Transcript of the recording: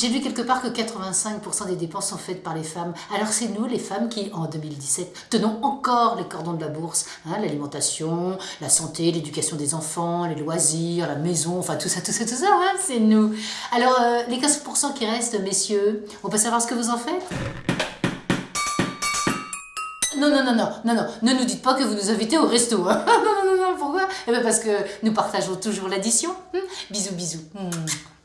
J'ai vu quelque part que 85% des dépenses sont faites par les femmes. Alors c'est nous, les femmes, qui, en 2017, tenons encore les cordons de la bourse. Hein, L'alimentation, la santé, l'éducation des enfants, les loisirs, la maison, enfin tout ça, tout ça, tout ça, hein, c'est nous. Alors, euh, les 15% qui restent, messieurs, on peut savoir ce que vous en faites? Non, non, non, non, non, non, ne nous dites pas que vous nous invitez au resto. Hein. non, non, non, non, pourquoi? Eh bien parce que nous partageons toujours l'addition. Hein. Bisous, bisous. Hmm.